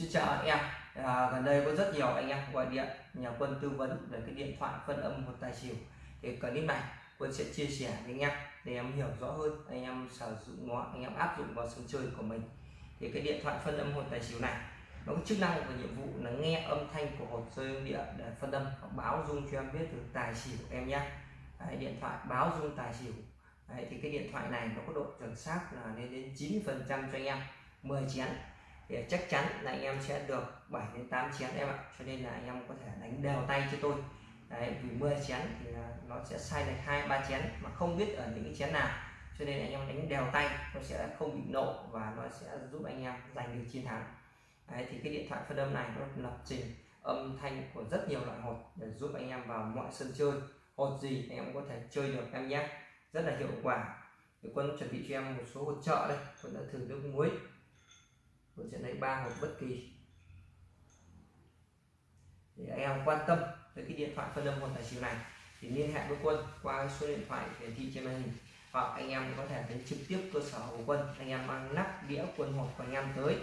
Xin chào anh em. À, gần đây có rất nhiều anh em gọi điện nhờ quân tư vấn về cái điện thoại phân âm một tài xỉu. Thì clip này quân sẽ chia sẻ với anh em để em hiểu rõ hơn anh em sử dụng nó anh em áp dụng vào sân chơi của mình. Thì cái điện thoại phân âm hột tài xỉu này nó có chức năng và nhiệm vụ là nghe âm thanh của hột rơi địa để phân âm báo dung cho em biết được tài xỉu em nhé. Đấy, điện thoại báo dung tài xỉu. Đấy, thì cái điện thoại này nó có độ chuẩn xác là lên đến 90 phần trăm cho anh em. 10 chén thì chắc chắn là anh em sẽ được 7 đến 8 chén em ạ. Cho nên là anh em có thể đánh đều tay cho tôi. Đấy, vì 10 chén thì nó sẽ sai được hai ba chén mà không biết ở những cái chén nào. Cho nên anh em đánh đều tay nó sẽ không bị nổ và nó sẽ giúp anh em giành được chiến thắng. Đấy, thì cái điện thoại phân âm này nó lập trình âm thanh của rất nhiều loại hột để giúp anh em vào mọi sân chơi. Hột gì anh em có thể chơi được em nhé. Rất là hiệu quả. Thì quân chuẩn bị cho em một số hột trợ đây. Quân đã thử nước muối vẫn sẽ lấy ba hộp bất kỳ. Thì anh em quan tâm tới cái điện thoại phân âm quân tài xỉu này thì liên hệ với quân qua số điện thoại hiển thị trên màn hình. Hoặc anh em có thể đến trực tiếp cơ sở của quân anh em mang nắp đĩa quân hộp của anh em tới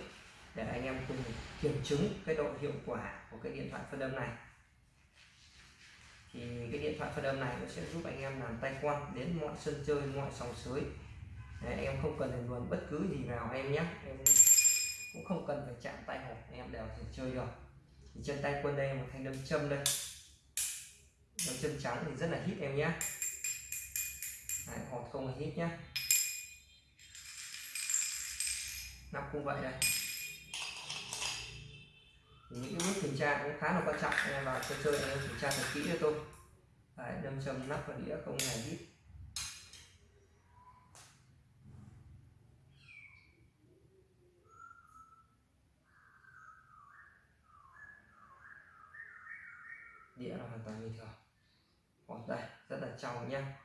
để anh em cùng kiểm chứng cái độ hiệu quả của cái điện thoại phân âm này. Thì cái điện thoại phân âm này nó sẽ giúp anh em làm tay quan đến mọi sân chơi mọi sòng sới. Đấy, em không cần phải luồn bất cứ gì vào em nhé. Em cũng không cần phải chạm tay hộp em đều thể chơi được. Thì trên tay quân đây một thanh đâm châm đây. Đâm châm trắng thì rất là hít em nhé Đấy, hột không là hít nhé nắp cũng vậy đây. Những cái bước kiểm tra cũng khá là quan trọng em vào chơi chơi em kiểm tra thật kỹ cho tôi. Đấy, đâm châm nắp và đĩa không hề hít đĩa là hoàn toàn bình thường. Còn đây rất là trong nhá.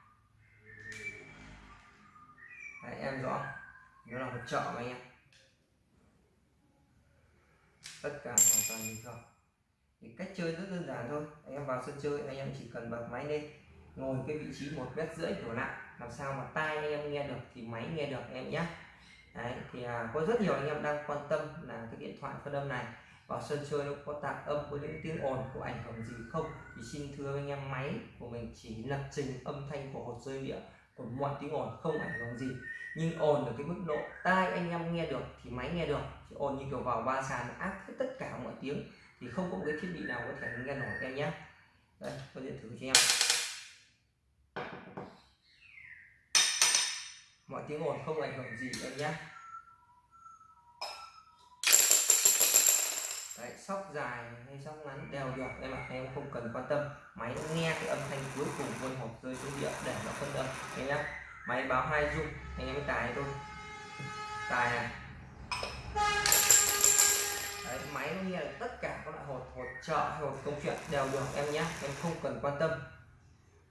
Đấy, em rõ. Nó là một chợ mà anh em. Tất cả hoàn toàn bình thường. Thì cách chơi rất đơn giản thôi. Anh em vào sân chơi anh em chỉ cần bật máy lên ngồi cái vị trí một mét rưỡi đổ lại. Làm sao mà tai anh em nghe được thì máy nghe được em nhé Đấy, thì à, có rất nhiều anh em đang quan tâm là cái điện thoại phân âm này vào sân chơi nó có tạp âm, có những tiếng ồn, có ảnh hưởng gì không? Thì xin thưa anh em, máy của mình chỉ lập trình âm thanh của hột rơi địa, của mọi tiếng ồn, không ảnh hưởng gì. Nhưng ồn ở cái mức độ tai anh em nghe được thì máy nghe được. Thì ồn như kiểu vào ba sàn áp hết tất cả mọi tiếng. Thì không có một cái thiết bị nào có thể nghe nổi, em nhé. Đây tôi điện thử cho em. Mọi tiếng ồn không ảnh hưởng gì, em nhé. Đấy, sóc dài hay sóc ngắn đều được em ạ em không cần quan tâm. Máy nghe cái âm thanh cuối cùng quân hộp rơi xuống địa để nó phân âm. Em nhé máy báo hai dung anh em mới tài thôi. Tài này. Đấy, máy nó nghe được tất cả các loại hột hột trợ hay hột công chuyện đều được em nhé em không cần quan tâm.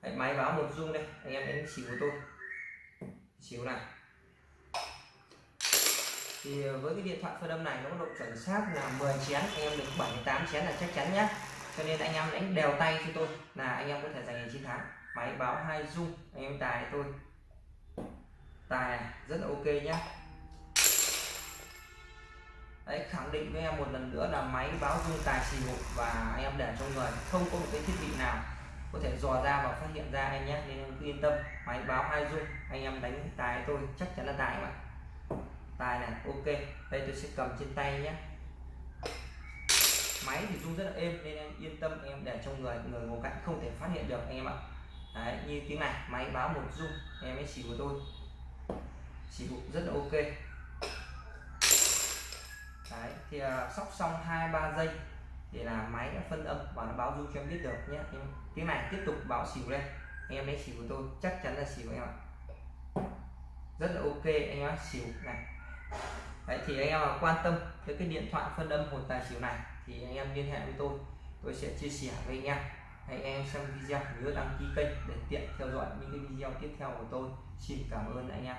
Đấy, máy báo một dung đây anh em đánh xỉu của tôi. Xíu này thì với cái điện thoại phân âm này nó có độ chuẩn xác là 10 chén, anh em được 7 8 chén là chắc chắn nhé. Cho nên anh em đánh đều tay cho tôi là anh em có thể giành chiến thắng máy báo hai dung anh em tài tôi. Tài rất là ok nhé. Đấy, khẳng định với em một lần nữa là máy báo dung tài xỉu và anh em để trong người. Không có một cái thiết bị nào có thể dò ra và phát hiện ra em nhé. Nên em cứ yên tâm, máy báo hai dung anh em đánh tài tôi, chắc chắn là tài mà tài này. Ok đây tôi sẽ cầm trên tay nhé. Máy thì rung rất là êm nên em yên tâm em để trong người người ngồi cạnh không thể phát hiện được anh em ạ. Đấy, như tiếng này máy báo một rung em ấy xỉu của tôi. Xỉu rất là ok. Đấy, thì uh, sóc xong hai ba giây thì là máy đã phân âm và nó báo rung cho em biết được nhé. Em, tiếng này tiếp tục báo xỉu lên em ấy xỉu của tôi chắc chắn là xỉu em ạ. Rất là ok anh em xỉu này. Đấy, thì anh em quan tâm tới cái điện thoại phân âm hồn tài xỉu này thì anh em liên hệ với tôi. Tôi sẽ chia sẻ với anh em. Hãy anh em xem video nhớ đăng ký kênh để tiện theo dõi những cái video tiếp theo của tôi. Xin cảm ơn anh em.